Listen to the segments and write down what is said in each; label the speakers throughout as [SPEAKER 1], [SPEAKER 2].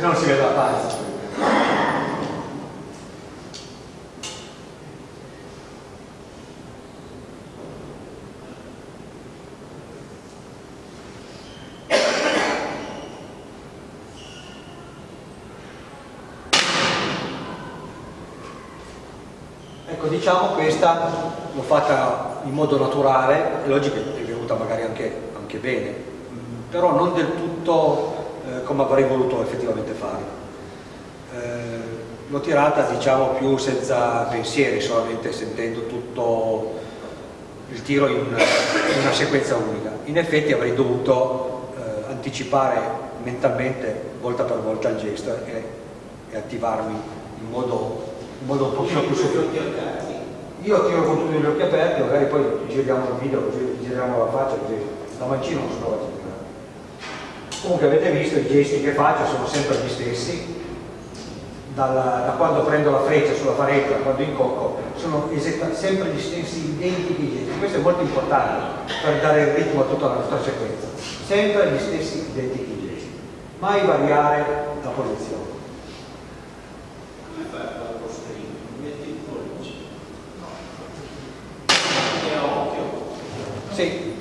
[SPEAKER 1] non si vede la pazza Ecco, diciamo questa l'ho fatta in modo naturale, è logico che è venuta magari anche, bene, però non del tutto eh, come avrei voluto effettivamente fare. Eh, l'ho tirata diciamo più senza pensieri, solamente sentendo tutto il tiro in una, in una sequenza unica. In effetti avrei dovuto eh, anticipare mentalmente volta per volta il gesto e, e attivarmi in modo in modo un pochino più sofficato. Io tiro con tutti gli occhi aperti, magari poi giriamo il video, così giriamo la faccia, così la mancina non trova a. Comunque avete visto i gesti che faccio sono sempre gli stessi, Dalla, da quando prendo la freccia sulla parete, da quando incocco, sono sempre gli stessi identici gesti. Questo è molto importante per dare il ritmo a tutta la nostra sequenza. Sempre gli stessi identici gesti. Mai variare la posizione. Sì,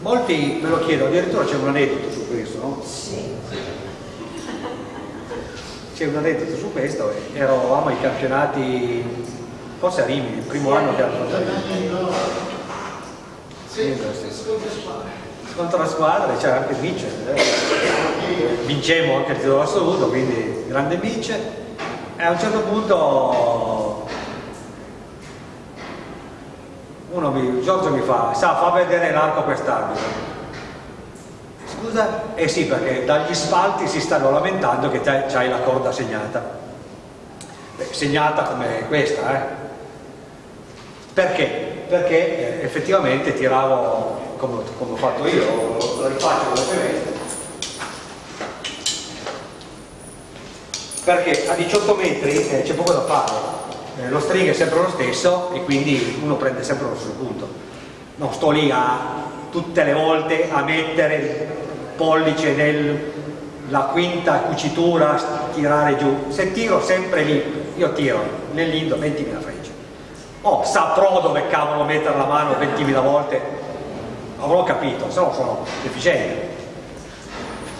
[SPEAKER 1] molti me lo chiedono, addirittura c'è un aneddoto su questo, no? Sì. C'è un aneddoto su questo, eravamo ai campionati, forse a Rimini, il primo anno che hanno fatto. Sì, contro la squadra, c'era anche Mice, eh. vincemmo anche il titolo assoluto, quindi grande Mice, e a un certo punto uno mi, Giorgio mi fa, sa, fa vedere l'arco quest'arbitro. Scusa? Eh sì, perché dagli spalti si stanno lamentando che c'hai la corda segnata. Beh, segnata come questa, eh? Perché? Perché eh, effettivamente tiravo come, come, ho fatto io, lo, lo rifaccio velocemente. Perché a 18 metri eh, c'è poco da fare, eh, lo string è sempre lo stesso e quindi uno prende sempre lo stesso punto. Non sto lì a tutte le volte a mettere il pollice nella quinta cucitura tirare giù. Se tiro sempre lì io tiro nell'indo 20.000 frecce. Oh saprò dove cavolo mettere la mano 20.000 volte? Avrò capito se no sono deficiente.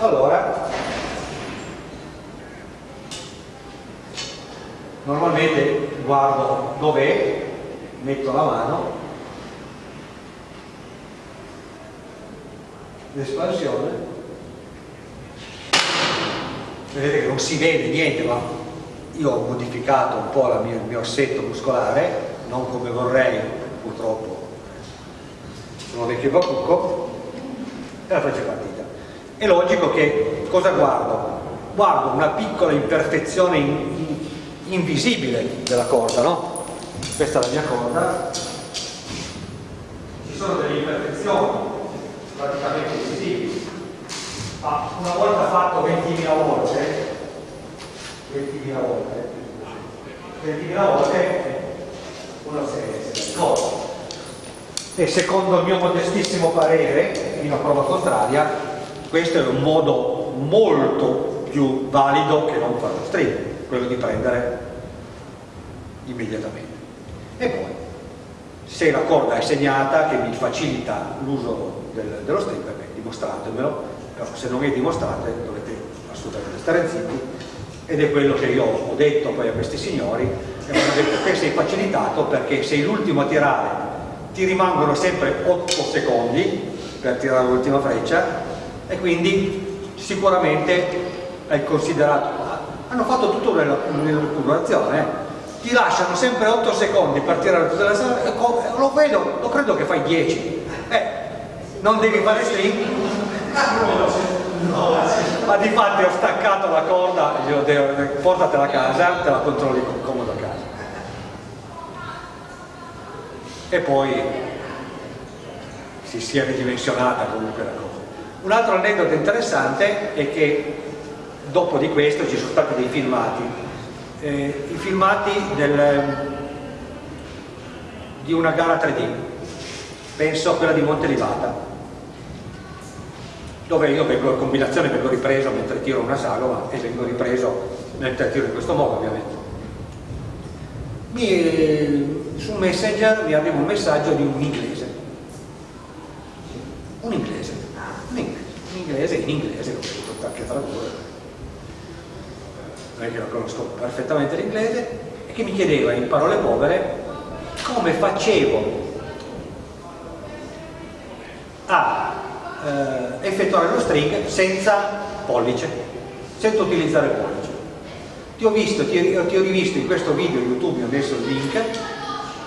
[SPEAKER 1] Allora normalmente guardo dov'è, metto la mano, l'espansione, vedete che non si vede niente, ma io ho modificato un po' mia, il mio assetto muscolare, non come vorrei, purtroppo sono vecchio bacucco, e la faccio partita. È logico che cosa guardo? Guardo una piccola imperfezione in, invisibile della corda, no? Questa è la mia corda. Ci sono delle imperfezioni praticamente invisibili. Ma una volta fatto 20.000 volte, 20.000 volte, 20.000 volte uno si ricorda. E secondo il mio modestissimo parere, fino a prova contraria, questo è un modo molto più valido che non fare lo streaming quello di prendere immediatamente. E poi, se la corda è segnata, che mi facilita l'uso del, dello stripper, dimostratemelo, però se non è dimostrato dovete assolutamente stare zitti, ed è quello che io ho detto poi a questi signori, e mi hanno detto che sei facilitato perché sei l'ultimo a tirare, ti rimangono sempre 8 secondi per tirare l'ultima freccia, e quindi sicuramente hai considerato hanno fatto tutto nell'accumulazione eh. ti lasciano sempre 8 secondi per tirare tutta la sala lo vedo, lo credo che fai 10 eh, non devi fare string? Ma di fatti ho staccato la corda e glielo devo, portatela a casa te la controlli comodo a casa. E poi si sia ridimensionata comunque la cosa. Un altro aneddoto interessante è che dopo di questo ci sono stati dei filmati eh, i filmati del, di una gara 3D penso a quella di Monte Livata dove io vengo, in combinazione vengo ripreso mentre tiro una sagoma e vengo ripreso mentre tiro in questo modo ovviamente. Mi, su Messenger mi arriva un messaggio di un inglese. Un inglese, un inglese, un inglese in inglese, l'ho potuto anche tradurre. Che lo conosco perfettamente l'inglese, e che mi chiedeva in parole povere come facevo a eh, effettuare lo string senza pollice, senza utilizzare il pollice. Ti ho, visto, ti, ti ho rivisto in questo video YouTube, ho messo il link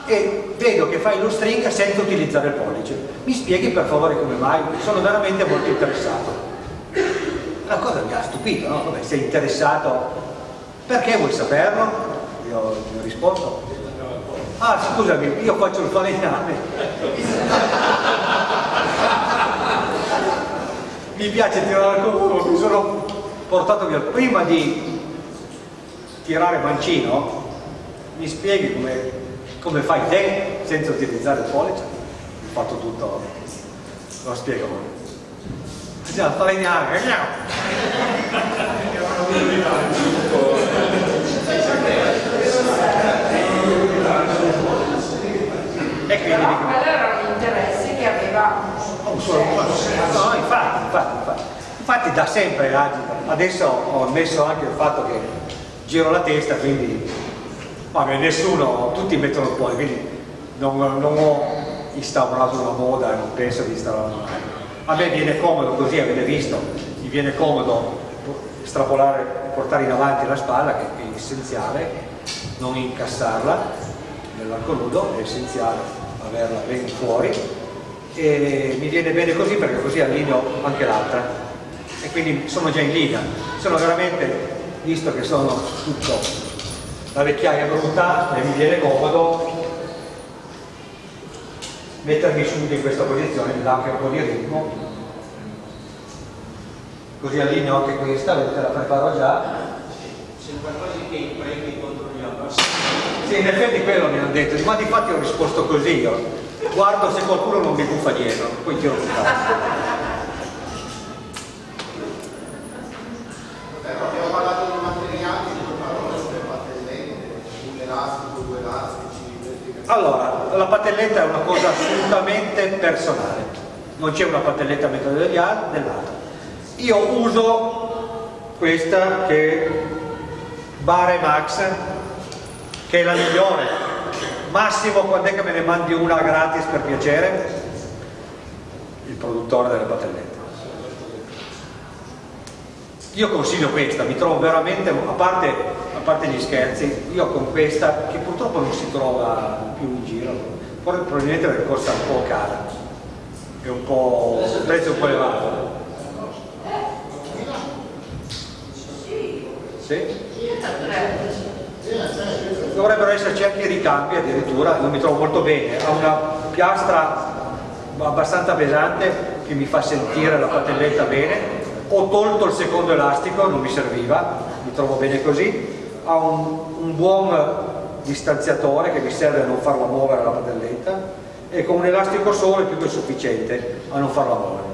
[SPEAKER 1] e vedo che fai lo string senza utilizzare il pollice. Mi spieghi per favore come mai? Sono veramente molto interessato. La cosa mi ha stupito, no? Vabbè, sei interessato, perché vuoi saperlo? Io gli ho risposto, ah scusami, io faccio il falegname. mi piace tirare il culo, mi sono portato via. Prima di tirare mancino, mi spieghi come, come fai te senza utilizzare il pollice? Ho fatto tutto, lo spiego. Bisogna falegnare, e quindi dico,
[SPEAKER 2] quello era un interesse che aveva un
[SPEAKER 1] No, infatti, infatti, infatti. Infatti da sempre adesso ho messo anche il fatto che giro la testa, quindi vabbè, nessuno, tutti mettono il cuore, quindi non, non ho instaurato una moda e non penso di instaurare una A me viene comodo così, avete visto, mi viene comodo estrapolare, portare in avanti la spalla, che è essenziale, non incassarla nell'arco nudo, è essenziale averla ben fuori. E mi viene bene così perché così allineo anche l'altra quindi sono già in linea sono veramente visto che sono tutto la vecchiaia brutta e mi viene comodo mettermi subito in questa posizione mi dà anche un po' di ritmo. Così allineo anche questa vedete la preparo già.
[SPEAKER 3] C'è qualcosa che prendi contro gli abbassi
[SPEAKER 1] sì in effetti quello mi hanno detto ma di fatti ho risposto così io. Guardo se qualcuno non mi buffa dietro, poi tiro su
[SPEAKER 4] Abbiamo parlato di materiali, due parole sulle patellette, un elastico, due elastici.
[SPEAKER 1] Allora, la patelletta è una cosa assolutamente personale, non c'è una patelletta metodo dell'altra. Io uso questa che è Bare Max, che è la migliore, Massimo, quando è che me ne mandi una gratis per piacere? Il produttore delle patellette. Io consiglio questa, mi trovo veramente, a parte, parte gli scherzi, io con questa, che purtroppo non si trova più in giro, probabilmente perché costa un po' cara, è un po', il prezzo è un po' elevato. Sì? dovrebbero esserci anche i ricambi addirittura, non mi trovo molto bene, ha una piastra abbastanza pesante che mi fa sentire la patelletta bene, ho tolto il secondo elastico, non mi serviva, mi trovo bene così, ha un, un buon distanziatore che mi serve a non farla muovere la patelletta e con un elastico solo è più che sufficiente a non farla muovere.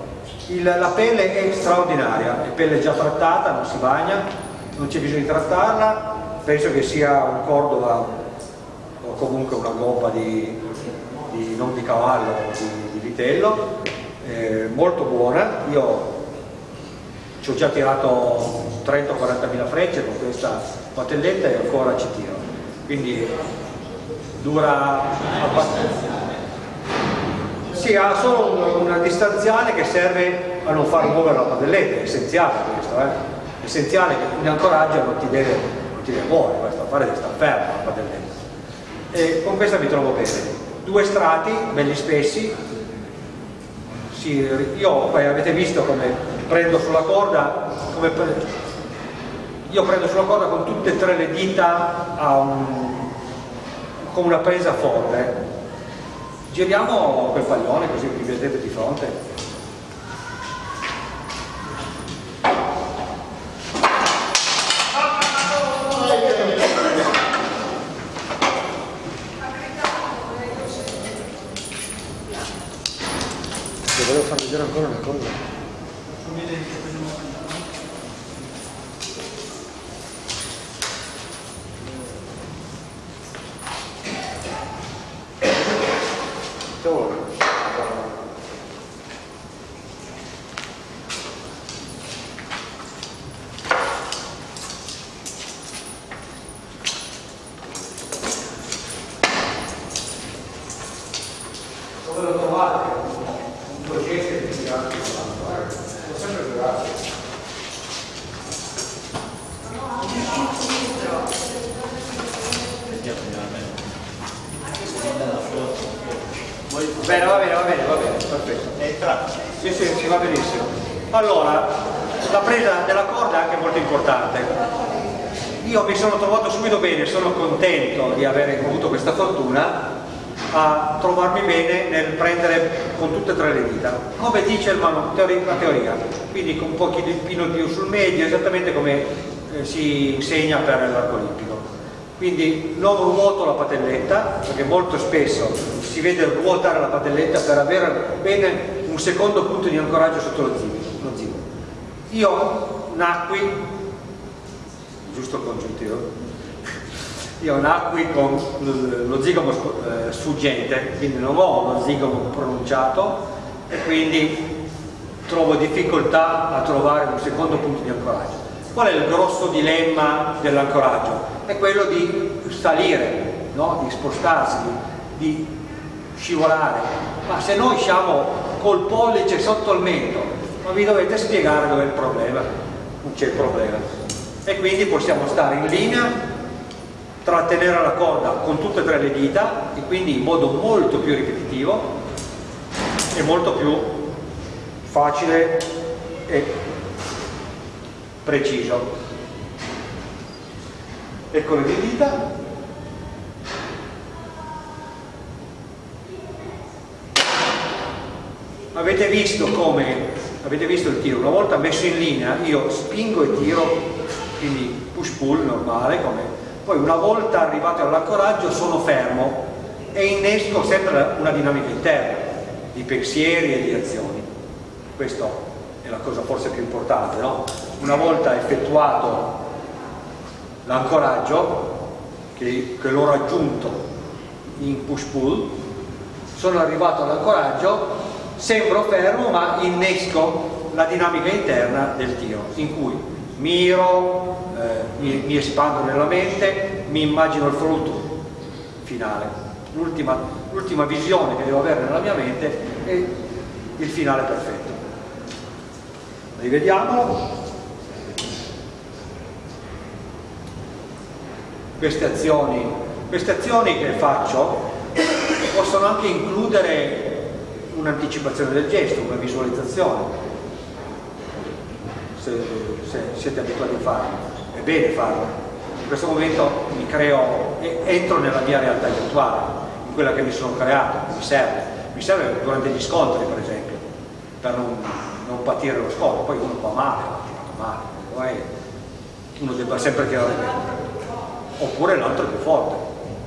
[SPEAKER 1] Il, la pelle è straordinaria, è pelle già trattata, non si bagna, non c'è bisogno di trattarla, penso che sia un Cordova o comunque una gobba di, di non di cavallo, di, di vitello, eh, molto buona. Io ho già tirato 30-40 mila frecce con questa patelletta e ancora ci tiro. Quindi dura abbastanza. Sì, ha solo una distanziale che serve a non far muovere la patelletta, è essenziale questo, eh? è essenziale che in ancoraggio non ti deve tira fuori, questo affare deve stare fermo la padelletta. E con questa mi trovo bene. Due strati, belli spessi, sì, io poi avete visto come prendo sulla corda, come io prendo sulla corda con tutte e tre le dita un... con una presa forte. Giriamo quel pallone così vi vedete di fronte. volevo far vedere ancora una cosa Thank you. Bene, va bene, va bene, va bene, perfetto. Sì, sì, sì, va benissimo. Allora, la presa della corda è anche molto importante. Io mi sono trovato subito bene, sono contento di aver avuto questa fortuna a trovarmi bene nel prendere con tutte e tre le dita, come dice il manu- teori- la teoria, quindi con un pochino più sul medio, esattamente come eh, si insegna per l'arco olimpico. Quindi non ruoto la patelletta, perché molto spesso si vede ruotare la patelletta per avere bene un secondo punto di ancoraggio sotto lo zigomo. Io nacqui, giusto congiuntivo, io nacqui con lo zigomo eh, sfuggente, quindi non ho lo zigomo pronunciato e quindi trovo difficoltà a trovare un secondo punto di ancoraggio. Qual è il grosso dilemma dell'ancoraggio? È quello di salire, no? di spostarsi, di, scivolare. Ma se noi siamo col pollice sotto il mento, non vi dovete spiegare dove è il problema, non c'è il problema. E quindi possiamo stare in linea, trattenere la corda con tutte e tre le dita e quindi in modo molto più ripetitivo e molto più facile e preciso. Ecco le mie dita. Avete visto come, avete visto il tiro, una volta messo in linea io spingo e tiro, quindi push pull normale, come, poi una volta arrivato all'ancoraggio sono fermo e innesco sempre una dinamica interna di pensieri e di azioni. Questa è la cosa forse più importante, no? Una volta effettuato l'ancoraggio, che, che l'ho raggiunto in push pull, sono arrivato all'ancoraggio, sembro fermo ma innesco la dinamica interna del tiro, in cui miro, eh, mi, mi espando nella mente, mi immagino il frutto finale. L'ultima visione che devo avere nella mia mente è il finale perfetto. Rivediamolo. Queste azioni, queste azioni che faccio possono anche includere un'anticipazione del gesto, una visualizzazione, se, se siete abituati a farlo, è bene farlo. In questo momento mi creo, entro nella mia realtà virtuale, in quella che mi sono creato, mi serve, mi serve durante gli scontri per esempio, per non, non patire lo scontro, poi uno fa male, tirato male, uno debba sempre tirare bene, oppure l'altro più forte.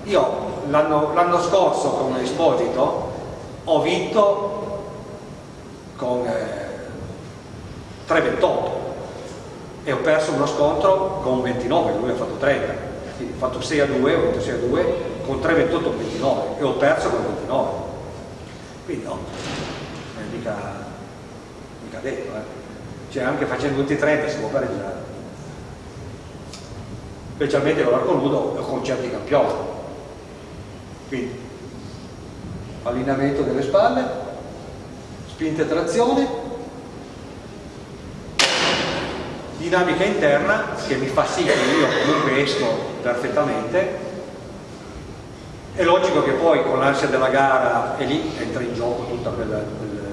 [SPEAKER 1] Io l'anno scorso con Esposito ho vinto con eh, 3,28 e ho perso uno scontro con 29, lui ha fatto 30 quindi ho fatto 6 a 2, ho vinto 6 a 2 con 3,28 29 e ho perso con 29 quindi no, non è mica, mica detto eh. cioè anche facendo tutti i 30 si può pareggiare specialmente con l'arco nudo o con certi campioni quindi allineamento delle spalle, spinta e trazione, dinamica interna che mi fa sì che io comunque esco perfettamente. È logico che poi con l'ansia della gara e lì entra in gioco tutta quella,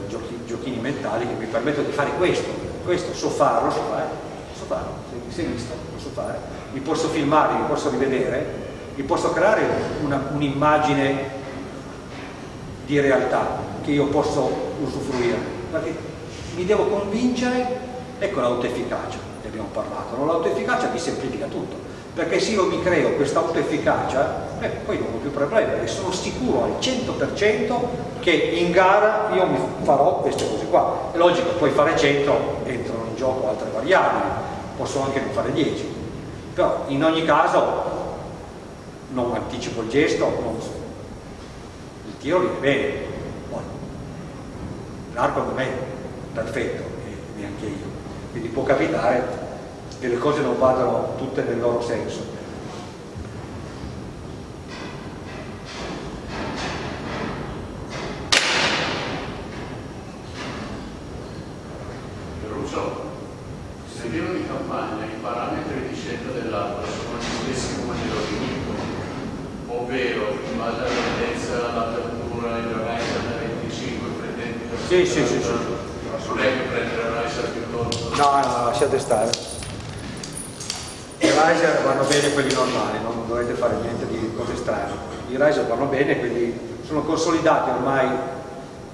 [SPEAKER 1] giochi, giochini mentali che mi permettono di fare questo, questo so farlo, so fare, farlo, se, se visto, lo so fare, mi posso filmare, mi posso rivedere, mi posso creare un'immagine di realtà che io posso usufruire. Perché mi devo convincere ecco l'autoefficacia ne abbiamo parlato no? l'autoefficacia mi semplifica tutto. Perché se io mi creo questa autoefficacia eh, poi non ho più problemi perché sono sicuro al 100% che in gara io mi farò queste cose qua. È logico poi fare 100 entrano in gioco altre variabili posso anche non fare 10 però in ogni caso non anticipo il gesto non il tiro viene bene. L'arco non è perfetto e neanche io. Quindi può capitare che le cose non vadano tutte nel loro senso.
[SPEAKER 5] Russo, se viene di campagna i parametri di scelta dell'albero sono gli stessi come nello iniquo, ovvero in base alla grandezza, all'apertura, il riser da 25 pretende
[SPEAKER 1] Sì, sì, sì, sì.
[SPEAKER 5] Non è che prendere il riser più corto.
[SPEAKER 1] No, no, lasciate stare. I riser vanno bene quelli normali, non dovete fare niente di cose strane. I riser vanno bene, quindi sono consolidate ormai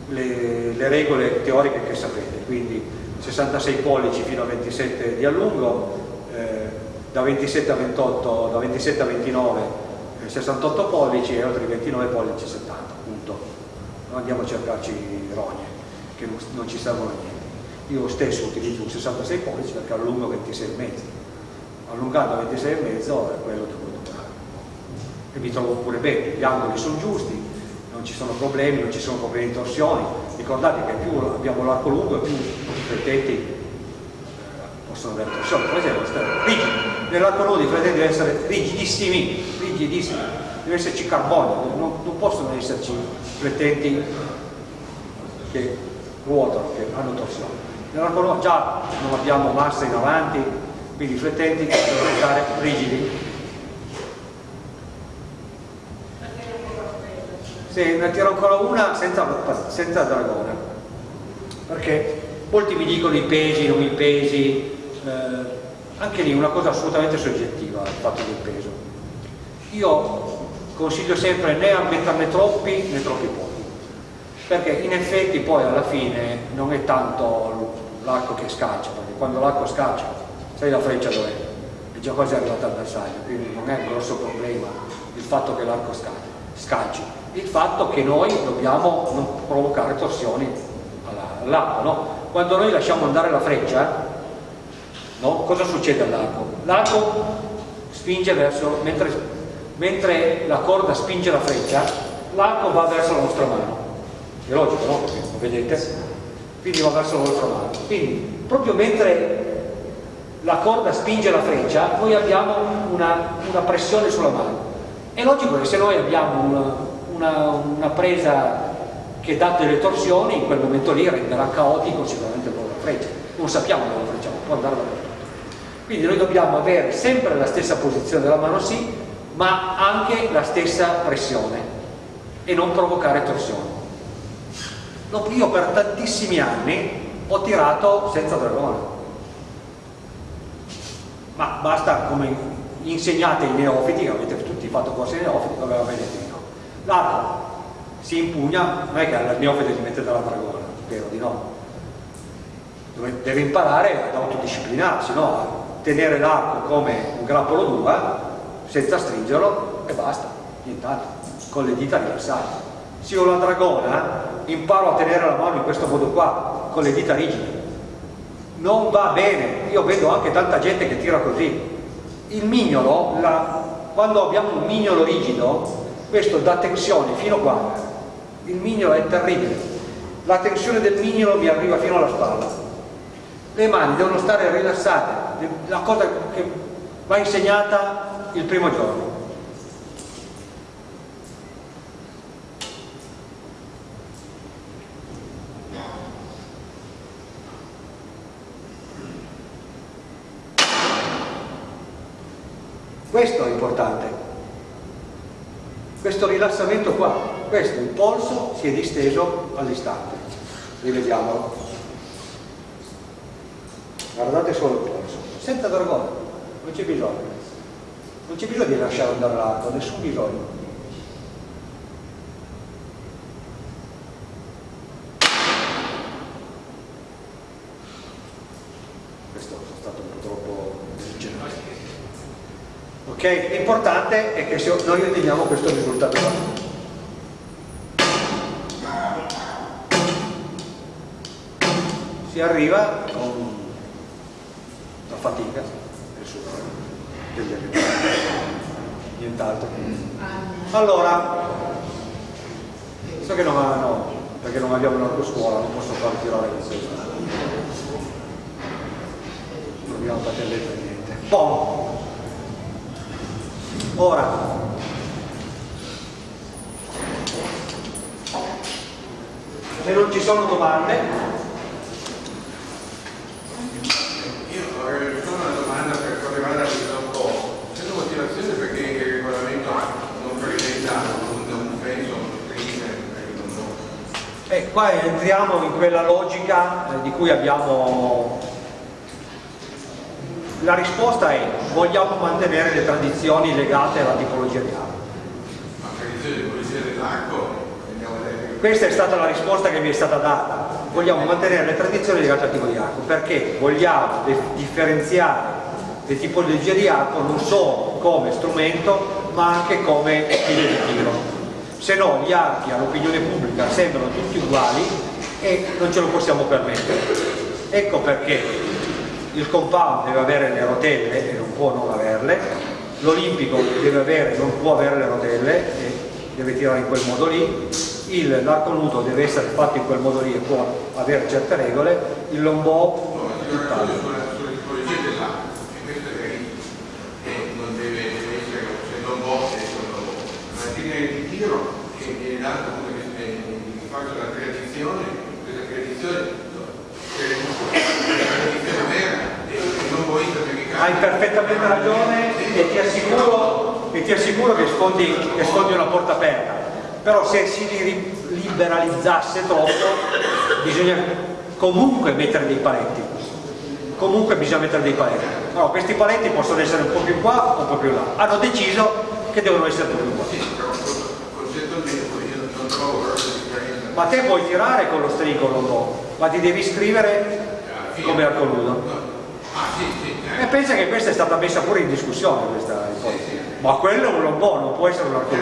[SPEAKER 1] le, le regole teoriche che sapete, quindi 66 pollici fino a 27 di allungo, eh, da 27 a 28, da 27 a 29 eh, 68 pollici e oltre i 29 pollici 70, punto. Non andiamo a cercarci rogne che non, ci servono a niente. Io stesso utilizzo un 66 pollici perché allungo 26 e mezzo. Allungando 26 e mezzo è quello che voglio fare. E mi trovo pure bene, gli angoli sono giusti, non ci sono problemi, non ci sono problemi di torsioni. Ricordate che più abbiamo l'arco lungo più i flettenti eh, possono avere torsioni. Per esempio, rigidi. Nell'arco nudo i flettenti devono essere rigidissimi, rigidissimi. Deve esserci carbonio, non, non possono esserci flettenti che ruotano, che hanno torsione. Nudo già non abbiamo massa in avanti, quindi i flettenti devono stare rigidi. Sì, ne tiro ancora una senza, senza dragone, perché molti mi dicono i pesi, non i pesi, eh, anche lì una cosa assolutamente soggettiva il fatto del peso. Io consiglio sempre né a metterne troppi né troppi pochi, perché in effetti poi alla fine non è tanto l'arco che scaccia, perché quando l'arco scaccia, sai la freccia dov'è? È già quasi arrivata al bersaglio, quindi non è un grosso problema il fatto che l'arco scacci, il fatto che noi dobbiamo non provocare torsioni all'arco, no? Quando noi lasciamo andare la freccia, no? cosa succede all'arco? L'arco spinge verso, mentre, mentre la corda spinge la freccia, l'arco va verso la nostra mano. È logico, no? Lo vedete? Quindi va verso la nostra mano. Quindi, proprio mentre la corda spinge la freccia, noi abbiamo una, una pressione sulla mano. È logico che se noi abbiamo una, una, una presa che dà delle torsioni, in quel momento lì renderà caotico sicuramente proprio la freccia. Non sappiamo dove la freccia può andare dappertutto. Quindi noi dobbiamo avere sempre la stessa posizione della mano sì, ma anche la stessa pressione e non provocare torsioni. Io per tantissimi anni ho tirato senza dragone, ma basta come insegnate ai neofiti, che avete tutti fatto corsi neofiti, dove va bene no. L'arco si impugna, non è che al neofite gli mettete la dragona, spero di no. Deve imparare ad autodisciplinarsi, no? a tenere l'arco come un grappolo d'uva senza stringerlo e basta, nient'altro, con le dita rilassate. Se io la dragona imparo a tenere la mano in questo modo qua, con le dita rigide. Non va bene, io vedo anche tanta gente che tira così. Il mignolo, la, quando abbiamo un mignolo rigido, questo dà tensione fino qua. Il mignolo è terribile. La tensione del mignolo mi arriva fino alla spalla. Le mani devono stare rilassate, la cosa che va insegnata il primo giorno. Questo è importante, questo rilassamento qua, questo, il polso si è disteso all'istante, rivediamolo. Guardate solo il polso, senza dragone, non c'è bisogno, non c'è bisogno di lasciare andare l'arco, nessun bisogno. Questo è stato un po' troppo generale. Ok? L'importante è che noi otteniamo questo risultato qua. Si arriva con la fatica del sudore degli agricoltori, nient'altro. Allora, so che non hanno, perché non abbiamo un'autoscuola, non posso far tirare con questo. Proviamo a battere per niente. Boh. Ora, se non ci sono domande,
[SPEAKER 6] Io avrei solo una domanda per quanto riguarda questo un po'. C'è una motivazione perché il regolamento non preveda, non, non penso, non prima, non so.
[SPEAKER 1] E qua entriamo in quella logica eh, di cui abbiamo... La risposta è vogliamo mantenere le tradizioni legate alla tipologia di armi.
[SPEAKER 6] Ma tradizione di pulizia dell'acqua.
[SPEAKER 1] Questa è stata la risposta che mi è stata data. Vogliamo mantenere le tradizioni legate al tipo di arco perché vogliamo differenziare le tipologie di arco non solo come strumento ma anche come stile di tiro. Se no gli archi all'opinione pubblica sembrano tutti uguali e non ce lo possiamo permettere. Ecco perché il compound deve avere le rotelle e non può non averle, l'olimpico deve avere, non può avere le rotelle e deve tirare in quel modo lì, l'arco nudo deve essere fatto in quel modo lì e può avere certe regole, il longbow
[SPEAKER 6] No, io ragiono sulla, sulla tipologia dell'acqua, e questo è verissimo. E non deve, deve essere, se non può, se non può. Ma linea di tiro, che è l'altro appunto che è in fatto la tradizione, questa tradizione, è la tradizione vera, e non vuoi perché
[SPEAKER 1] hai perfettamente ragione e ti assicuro, e ti assicuro che, sfondi, che sfondi una porta aperta. Però se si li- liberalizzasse troppo bisogna comunque mettere dei paletti. Comunque bisogna mettere dei paletti. Allora, questi paletti possono essere un po' più qua o un po' più là. Hanno deciso che devono essere un po' più qua. Ma te puoi tirare con lo stringo non no, ma ti devi iscrivere come arco nudo
[SPEAKER 6] Ah sì, sì,
[SPEAKER 1] e
[SPEAKER 6] eh.
[SPEAKER 1] pensa che questa è stata messa pure in discussione questa ipotesi ma quello è un lombò non può essere un arco